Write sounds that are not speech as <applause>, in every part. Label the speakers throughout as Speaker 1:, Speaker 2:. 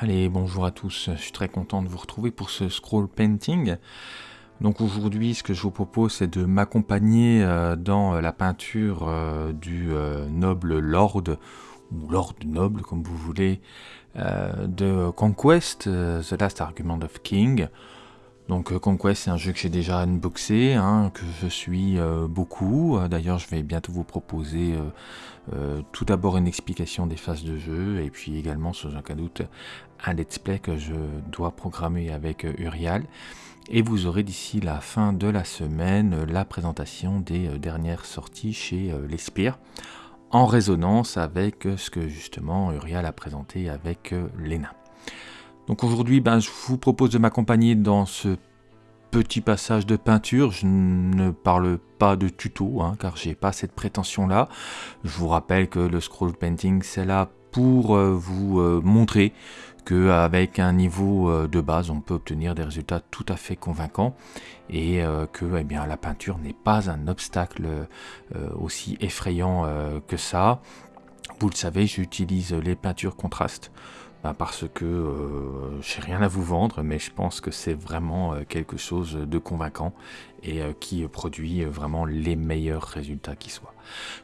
Speaker 1: Allez, bonjour à tous, je suis très content de vous retrouver pour ce scroll painting. Donc aujourd'hui, ce que je vous propose, c'est de m'accompagner euh, dans la peinture euh, du euh, noble lord, ou lord noble, comme vous voulez, de Conquest, The Last Argument of King. Donc Conquest, c'est un jeu que j'ai déjà unboxé, hein, que je suis beaucoup. D'ailleurs, je vais bientôt vous proposer tout d'abord une explication des phases de jeu, et puis également, sans aucun doute, un let's play que je dois programmer avec euh, Urial. Et vous aurez d'ici la fin de la semaine euh, la présentation des euh, dernières sorties chez l'Espire, en résonance avec ce que justement Urial a présenté avec Lena. Donc aujourd'hui, ben, je vous propose de m'accompagner dans ce petit passage de peinture. Je ne parle pas de tuto, hein, car j'ai pas cette prétention-là. Je vous rappelle que le scroll painting, c'est là pour vous montrer qu'avec un niveau euh, de base, on peut obtenir des résultats tout à fait convaincants et euh, que eh bien, la peinture n'est pas un obstacle euh, aussi effrayant que ça. Vous le savez, j'utilise les peintures contrastes bah, parce que euh, j'ai rien à vous vendre, mais je pense que c'est vraiment quelque chose de convaincant et qui produit vraiment les meilleurs résultats qui soient.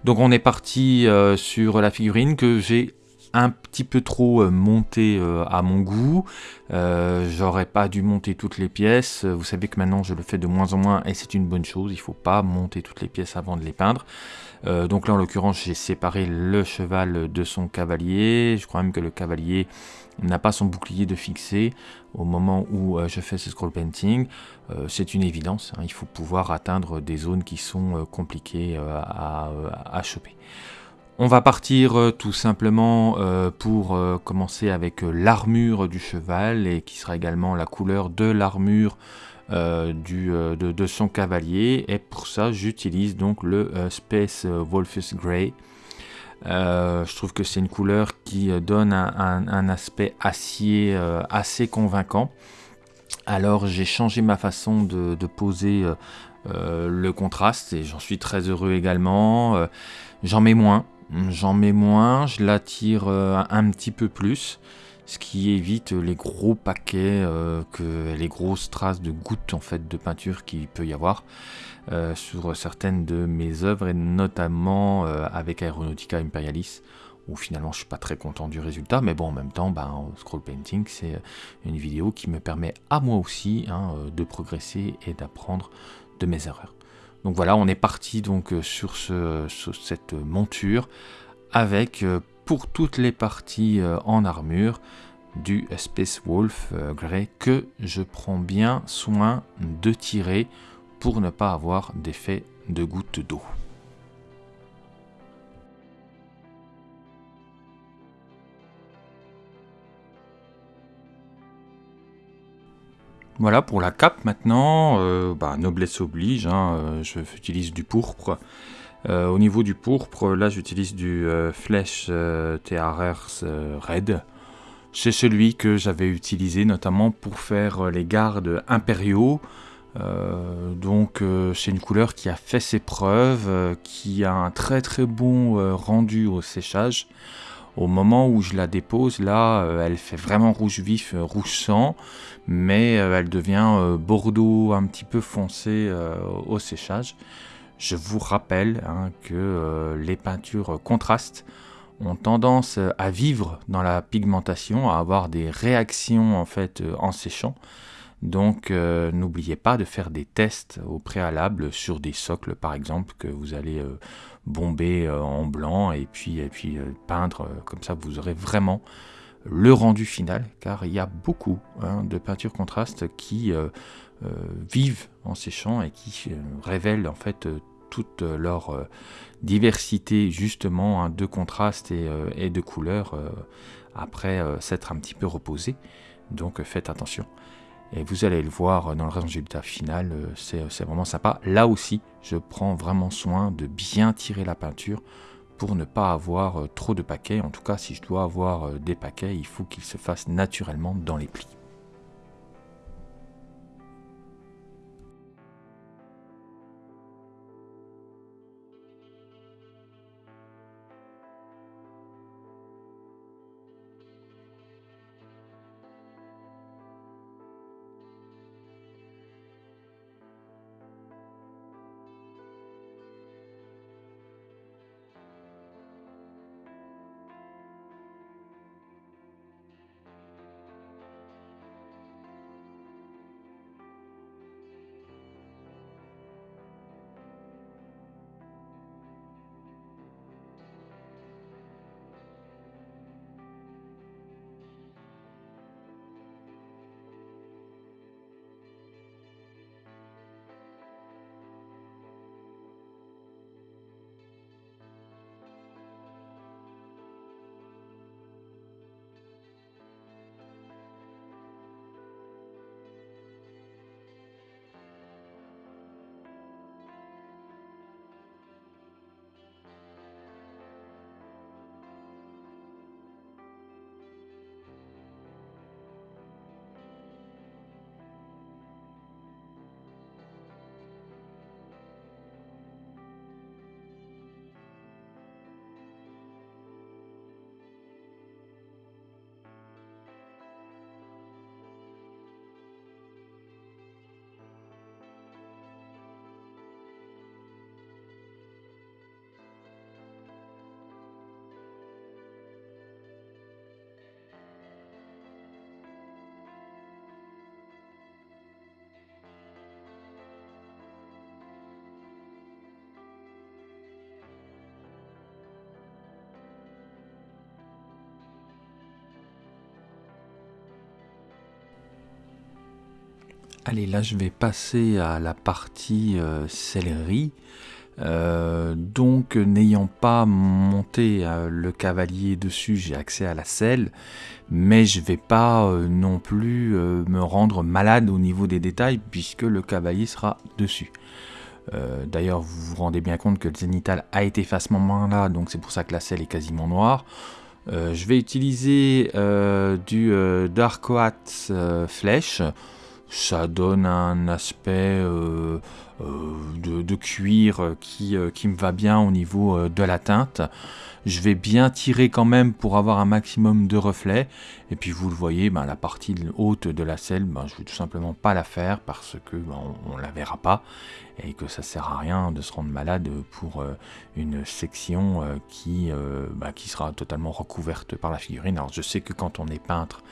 Speaker 1: Donc on est parti sur la figurine que j'ai un petit peu trop euh, monté euh, à mon goût. Euh, j'aurais pas dû monter toutes les pièces. Vous savez que maintenant je le fais de moins en moins et c'est une bonne chose. Il faut pas monter toutes les pièces avant de les peindre. donc là en l'occurrence j'ai séparé le cheval de son cavalier. Je crois même que le cavalier n'a pas son bouclier de fixé au moment où je fais ce scroll painting. c'est une évidence, hein. il faut pouvoir atteindre des zones qui sont compliquées à choper. On va partir euh, tout simplement euh, pour euh, commencer avec l'armure du cheval et qui sera également la couleur de l'armure de, son cavalier et pour ça j'utilise donc le Space Wolfus Grey. je trouve que c'est une couleur qui donne un, aspect acier assez convaincant. Alors j'ai changé ma façon de, de poser le contraste et j'en suis très heureux également. J'en mets moins, J'en mets moins, je l'attire euh, un petit peu plus, ce qui évite les gros paquets, euh, les grosses traces de gouttes en fait de peinture qu'il peut y avoir euh, sur certaines de mes œuvres et notamment avec Aeronautica Imperialis où finalement je suis pas très content du résultat, mais bon en même temps, ben, scroll painting c'est une vidéo qui me permet à moi aussi hein, de progresser et d'apprendre de mes erreurs. Donc voilà, on est parti donc euh, sur, cette monture avec euh, pour toutes les parties euh, en armure du Space Wolf Grey que je prends bien soin de tirer pour ne pas avoir d'effet de goutte d'eau. Voilà pour la cape maintenant, euh, bah, noblesse oblige, hein, euh, j'utilise du pourpre. Euh, au niveau du pourpre, là j'utilise du Flèche TRRS Red. C'est celui que j'avais utilisé notamment pour faire les gardes impériaux. donc c'est une couleur qui a fait ses preuves, qui a un très très bon rendu au séchage. Au moment où je la dépose, là, elle fait vraiment rouge vif, rouge sang mais euh, elle devient euh, bordeaux un petit peu foncé euh, au séchage. Je vous rappelle hein, que les peintures contrastes ont tendance à vivre dans la pigmentation, à avoir des réactions en fait en séchant. Donc n'oubliez pas de faire des tests au préalable sur des socles par exemple que vous allez bomber en blanc et puis, et puis peindre comme ça vous aurez vraiment le rendu final, car il y a beaucoup hein, de peintures contrastes qui euh, euh, vivent en séchant et qui euh, révèlent en fait toute leur diversité justement hein, de contrastes et, de couleurs après s'être un petit peu reposé. Donc faites attention. Et vous allez le voir dans le résultat final, c'est vraiment sympa. Là aussi, je prends vraiment soin de bien tirer la peinture pour ne pas avoir euh, trop de paquets. En tout cas, si je dois avoir euh, des paquets, il faut qu'ils se fassent naturellement dans les plis. Allez, là je vais passer à la partie euh, céleri. Euh, donc n'ayant pas monté euh, le cavalier dessus, j'ai accès à la selle, mais je vais pas non plus me rendre malade au niveau des détails puisque le cavalier sera dessus. D'ailleurs, vous vous rendez bien compte que le zénital a été fait à ce moment-là, donc c'est pour ça que la selle est quasiment noire. je vais utiliser du Dark Quartz Flèche ça donne un aspect euh, euh, de, cuir qui, euh, qui, me va bien au niveau de la teinte. Je vais bien tirer quand même pour avoir un maximum de reflets. Et puis vous le voyez, ben, la partie haute de la selle, ben, je vais tout simplement pas la faire parce que ben, on, ne la verra pas et que ça sert à rien de se rendre malade pour une section qui, qui sera totalement recouverte par la figurine. Alors je sais que quand on est peintre,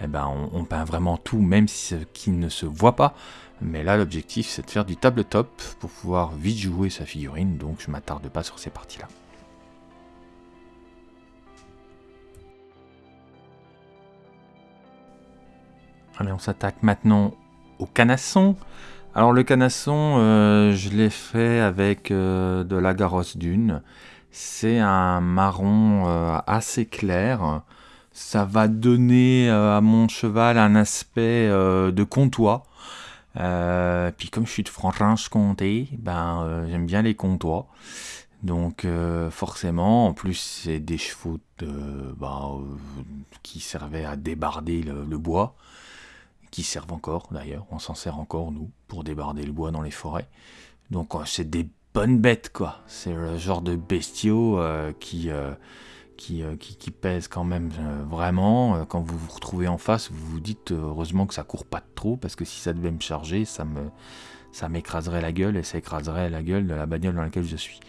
Speaker 1: eh ben, on, peint vraiment tout, même ce qui ne se voit pas. Mais là, l'objectif, c'est de faire du tabletop pour pouvoir vite jouer sa figurine, donc je m'attarde pas sur ces parties-là. Allez, on s'attaque maintenant au canasson. Alors le canasson, euh, je l'ai fait avec euh, de la garosse dune. C'est un marron euh, assez clair ça va donner euh, à mon cheval un aspect euh, de comtois. Euh, puis comme je suis de Franche-Comté, ben j'aime bien les comtois. Donc forcément, en plus c'est des chevaux ben, qui servaient à débarder le, bois, qui servent encore d'ailleurs, on s'en sert encore nous pour débarder le bois dans les forêts. Donc c'est des bonnes bêtes quoi. C'est le genre de bestiaux qui euh, qui, pèse quand même euh, vraiment. Euh, quand vous vous retrouvez en face, vous vous dites heureusement que ça court pas trop, parce que si ça devait me charger, ça me ça m'écraserait la gueule et ça écraserait la gueule de la bagnole dans laquelle je suis.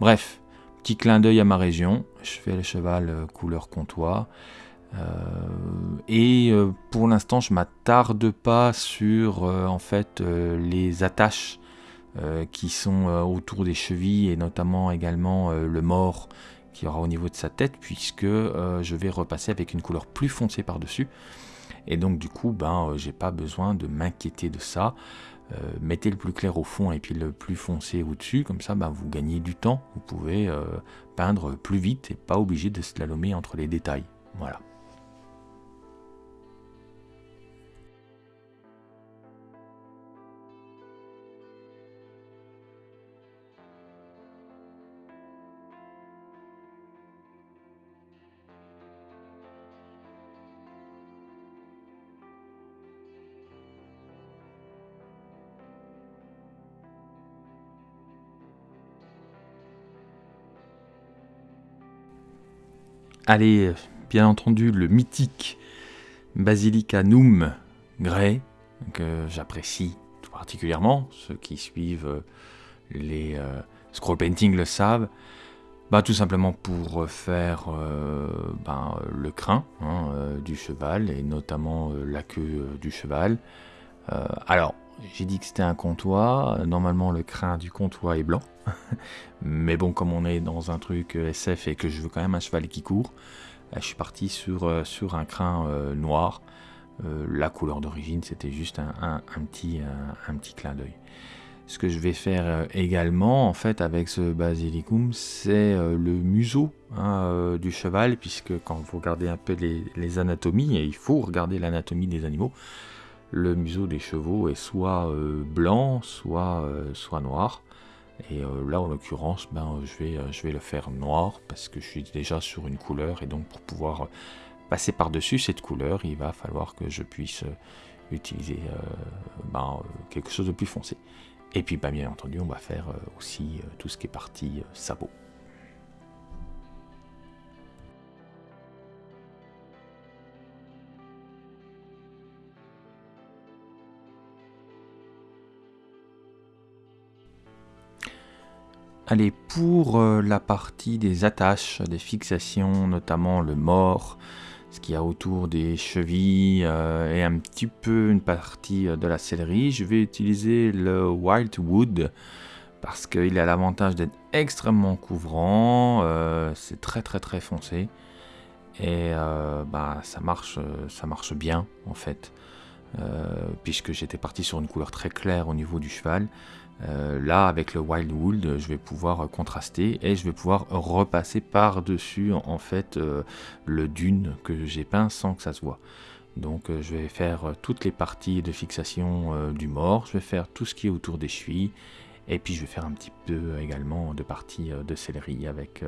Speaker 1: Bref, petit clin d'œil à ma région. Je fais le cheval couleur comptoir. et pour l'instant, je m'attarde pas sur en fait les attaches qui sont autour des chevilles et notamment également le mort aura au niveau de sa tête, puisque euh, je vais repasser avec une couleur plus foncée par-dessus. Et donc du coup, ben, euh, j'ai pas besoin de m'inquiéter de ça. Euh, mettez le plus clair au fond et puis le plus foncé au-dessus, comme ça ben, vous gagnez du temps. Vous pouvez peindre plus vite et pas obligé de slalomer entre les détails. Voilà. Allez, bien entendu, le mythique Basilica Num Grey, que j'apprécie tout particulièrement. Ceux qui suivent euh, les euh, scroll painting le savent. Bah, tout simplement pour faire euh, ben, le crin hein, du cheval et notamment la queue du cheval. alors, j'ai dit que c'était un comptoir. Normalement, le crin du comptoir est blanc. <laughs> Mais bon, comme on est dans un truc euh, SF et que je veux quand même un cheval qui court, euh, je suis parti sur, euh, sur un crin noir. la couleur d'origine, c'était juste un, petit, un, petit clin d'œil. Ce que je vais faire également, en fait, avec ce basilicum, c'est le museau hein, du cheval, puisque quand vous regardez un peu les, les anatomies, et il faut regarder l'anatomie des animaux, le museau des chevaux est soit euh, blanc, soit, euh, soit noir. Et euh, là, en l'occurrence, ben, je, vais, je vais le faire noir parce que je suis déjà sur une couleur. Et donc, pour pouvoir passer par-dessus cette couleur, il va falloir que je puisse utiliser ben, quelque chose de plus foncé. Et puis, ben, bien entendu, on va faire aussi tout ce qui est partie sabot. Allez, pour euh, la partie des attaches, des fixations, notamment le mort, ce qu'il y a autour des chevilles euh, et un petit peu une partie euh, de la céleri, je vais utiliser le Wildwood parce qu'il a l'avantage d'être extrêmement couvrant, c'est très très très foncé et bah, ça marche bien en fait. Puisque j'étais parti sur une couleur très claire au niveau du cheval. là, avec le Wild Wool, je vais pouvoir contraster et je vais pouvoir repasser par-dessus en fait le dune que j'ai peint sans que ça se voit. Donc je vais faire toutes les parties de fixation du mort, je vais faire tout ce qui est autour des chevilles et puis je vais faire un petit peu également de partie de céleri avec,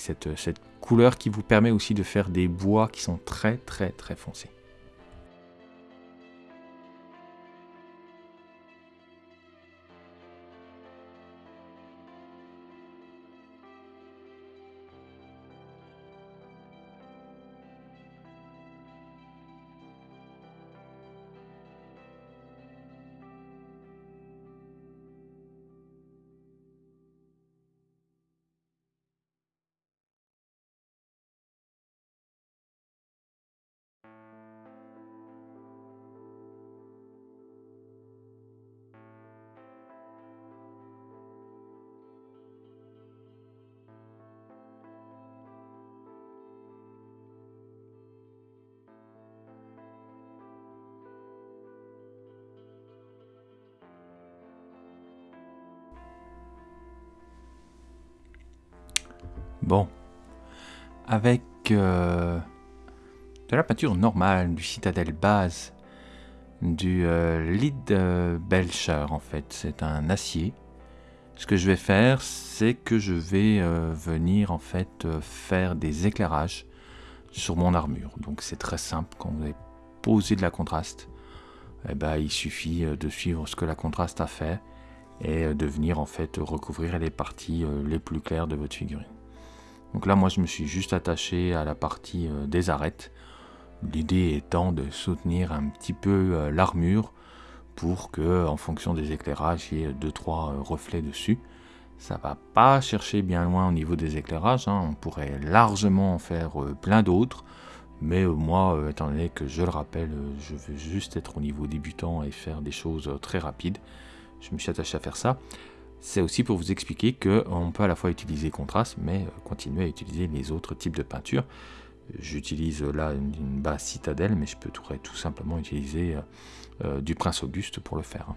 Speaker 1: cette couleur qui vous permet aussi de faire des bois qui sont très très très foncés. Bon, avec euh, de la peinture normale, du citadelle base, du euh, lead euh, belcher en fait, c'est un acier. Ce que je vais faire, c'est que je vais venir en fait faire des éclairages sur mon armure. Donc c'est très simple, quand vous avez posé de la contraste, eh ben, il suffit de suivre ce que la contraste a fait et de venir en fait recouvrir les parties les plus claires de votre figurine. Donc là, moi, je me suis juste attaché à la partie euh, des arêtes. L'idée étant de soutenir un petit peu euh, l'armure pour que, en fonction des éclairages, il y ait 2-3 euh, reflets dessus. Ça va pas chercher bien loin au niveau des éclairages, hein. on pourrait largement en faire plein d'autres, mais moi, étant donné que je le rappelle, je veux juste être au niveau débutant et faire des choses très rapides, je me suis attaché à faire ça c'est aussi pour vous expliquer qu'on peut à la fois utiliser contraste, mais euh, continuer à utiliser les autres types de peinture. J'utilise là une, base citadelle, mais je peux tout, simplement utiliser euh, euh, du Prince Auguste pour le faire.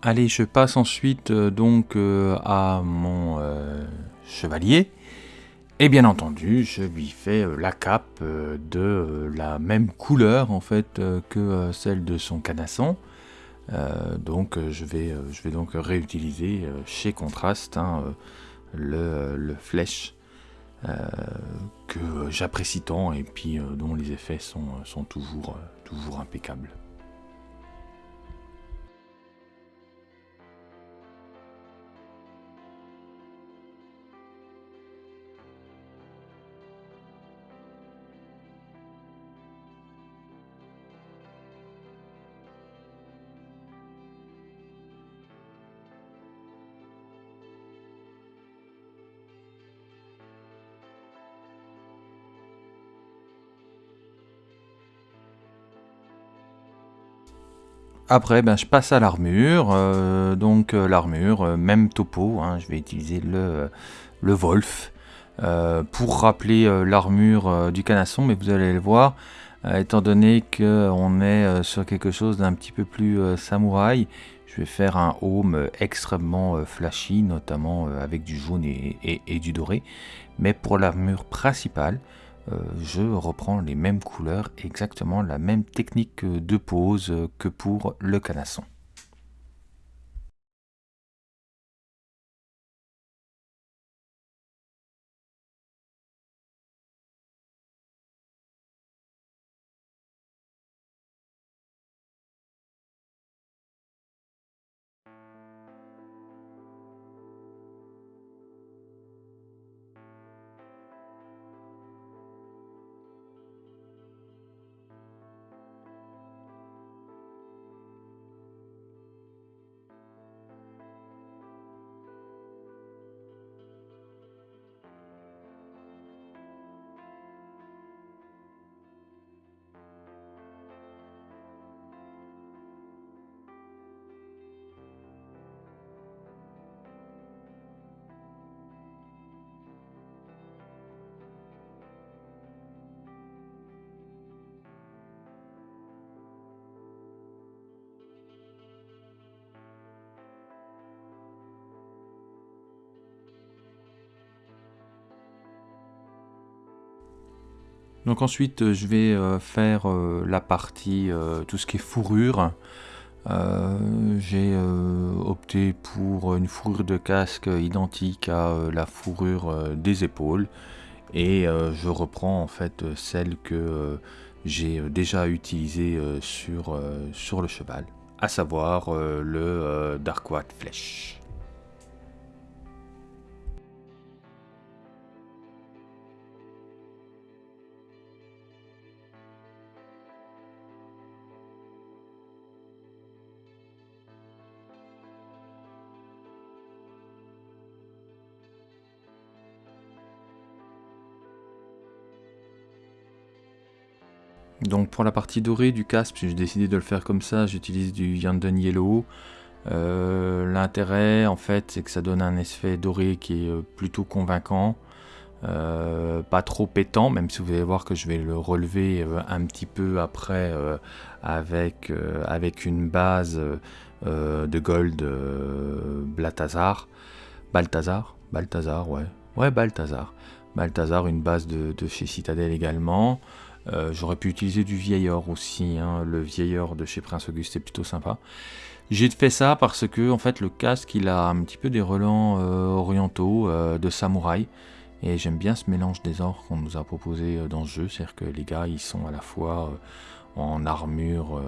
Speaker 1: Allez, je passe ensuite euh, donc euh, à mon euh, chevalier. Et bien entendu, je lui fais la cape de la même couleur en fait que celle de son canasson. donc je vais, je vais donc réutiliser chez Contraste hein, le, flèche que j'apprécie tant et puis dont les effets sont, sont toujours, toujours impeccables. Après, ben, je passe à l'armure. Euh, donc euh, l'armure, euh, même topo. Hein, je vais utiliser le, Wolf pour rappeler l'armure du canasson. Mais vous allez le voir, étant donné qu'on est sur quelque chose d'un petit peu plus samouraï, je vais faire un home extrêmement flashy, notamment avec du jaune et du doré. Mais pour l'armure principale, je reprends les mêmes couleurs, exactement la même technique de pose que pour le canasson. Donc ensuite, je vais faire la partie, tout ce qui est fourrure. J'ai opté pour une fourrure de casque identique à la fourrure des épaules. Et je reprends en fait celle que j'ai déjà utilisée sur, sur le cheval, à savoir le Darkwatt Flèche. Donc pour la partie dorée du casque, j'ai décidé de le faire comme ça, j'utilise du Yanden Yellow. Euh, l'intérêt en fait c'est que ça donne un effet doré qui est euh, plutôt convaincant. Euh, pas trop pétant, même si vous allez voir que je vais le relever un petit peu après avec, une base de gold Balthazar. Balthazar? Balthazar, ouais. Ouais, Balthazar. Balthazar, une base de, de chez Citadel également. Euh, j'aurais pu utiliser du vieil or aussi, hein. le vieil or de chez Prince Auguste est plutôt sympa. J'ai fait ça parce que en fait le casque il a un petit peu des relents euh, orientaux euh, de samouraï et j'aime bien ce mélange des ors qu'on nous a proposé dans ce jeu, c'est-à-dire que les gars ils sont à la fois en armure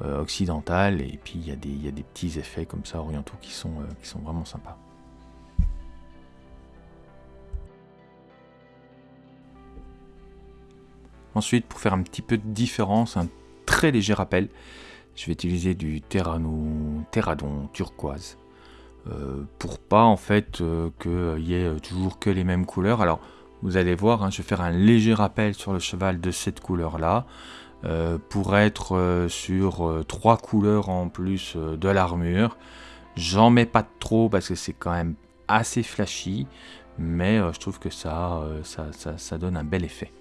Speaker 1: occidentale et puis il y, a des petits effets comme ça orientaux qui sont vraiment sympas. Ensuite, pour faire un petit peu de différence, un très léger rappel, je vais utiliser du terradon turquoise. Euh, pour pas en fait euh, qu'il y ait toujours que les mêmes couleurs. Alors vous allez voir, hein, je vais faire un léger rappel sur le cheval de cette couleur là. Euh, pour être sur trois couleurs en plus de l'armure. J'en mets pas trop parce que c'est quand même assez flashy, mais je trouve que ça donne un bel effet.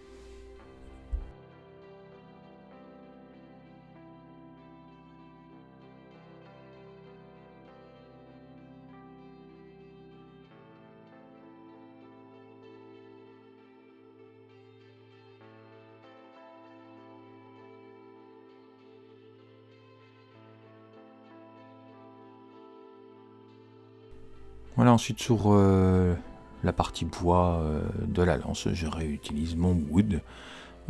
Speaker 1: Voilà, ensuite sur euh, la partie bois euh, de la lance, je réutilise mon wood.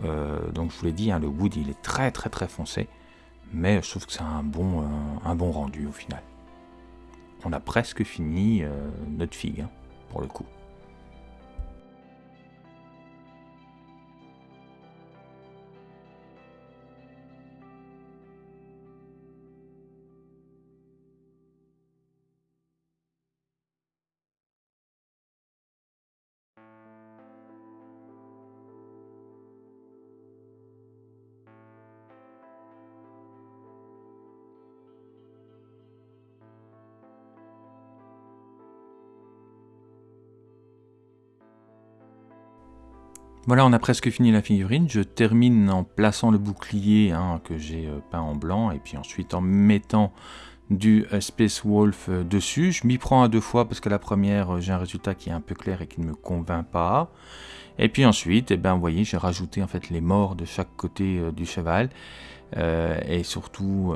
Speaker 1: Euh, donc je vous l'ai dit, hein, le wood il est très très très foncé, mais je trouve que c'est un bon, un bon rendu au final. On a presque fini notre figue, hein, pour le coup. Voilà, on a presque fini la figurine. Je termine en plaçant le bouclier hein, que j'ai euh, peint en blanc et puis ensuite en mettant du euh, Space Wolf euh, dessus. Je m'y prends à deux fois parce que la première, j'ai un résultat qui est un peu clair et qui ne me convainc pas. Et puis ensuite, eh ben, vous voyez, j'ai rajouté en fait les morts de chaque côté du cheval. et surtout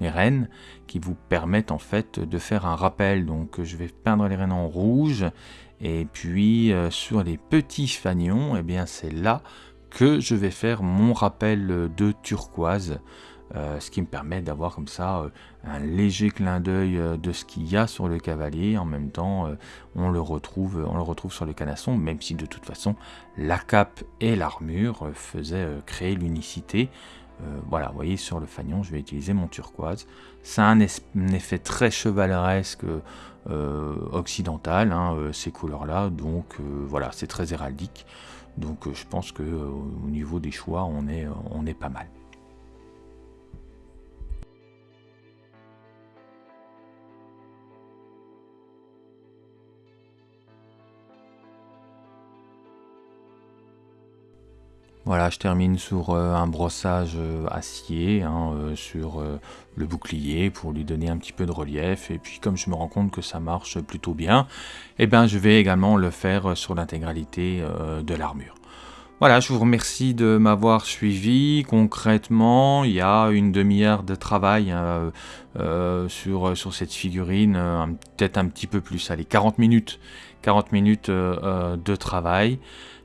Speaker 1: les rênes qui vous permettent en fait de faire un rappel. Donc je vais peindre les rênes en rouge et puis euh, sur les petits fanions, eh bien c'est là que je vais faire mon rappel de turquoise. Euh, ce qui me permet d'avoir comme ça euh, un léger clin d'œil de ce qu'il y a sur le cavalier. En même temps, on, le retrouve, sur le canasson, même si de toute façon la cape et l'armure faisaient créer l'unicité. voilà, vous voyez sur le fanion, je vais utiliser mon turquoise. Ça a un effet très chevaleresque euh, occidentale, hein, euh, ces couleurs-là. Donc euh, voilà, c'est très héraldique. Donc je pense que au niveau des choix, on est, on est pas mal. Voilà, je termine sur euh, un brossage euh, acier hein, euh, sur le bouclier pour lui donner un petit peu de relief. Et puis comme je me rends compte que ça marche plutôt bien, eh ben, je vais également le faire sur l'intégralité de l'armure. Voilà, je vous remercie de m'avoir suivi. Concrètement, il y a une demi-heure de travail hein, sur, sur cette figurine, peut-être un petit peu plus, allez, 40 minutes, 40 minutes de travail.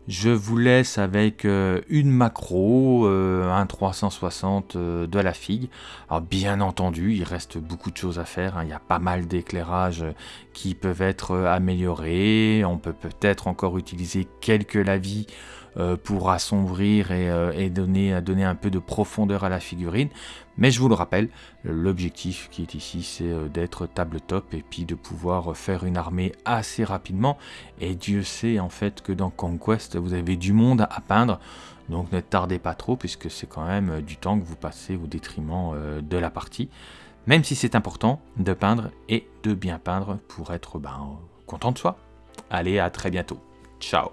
Speaker 1: Je vous laisse avec une macro, un 360 de la figue. Alors bien entendu, il reste beaucoup de choses à faire. Hein. Il y a pas mal d'éclairages qui peuvent être améliorés. On peut peut-être encore utiliser quelques lavis euh, pour assombrir et, euh, donner, donner un peu de profondeur à la figurine. Mais je vous le rappelle, l'objectif qui est ici, c'est euh, d'être table top et puis de pouvoir faire une armée assez rapidement. Et Dieu sait en fait que dans Conquest, vous avez du monde à peindre. Donc ne tardez pas trop puisque c'est quand même du temps que vous passez au détriment de la partie. Même si c'est important de peindre et de bien peindre pour être ben, content de soi. Allez, à très bientôt. Ciao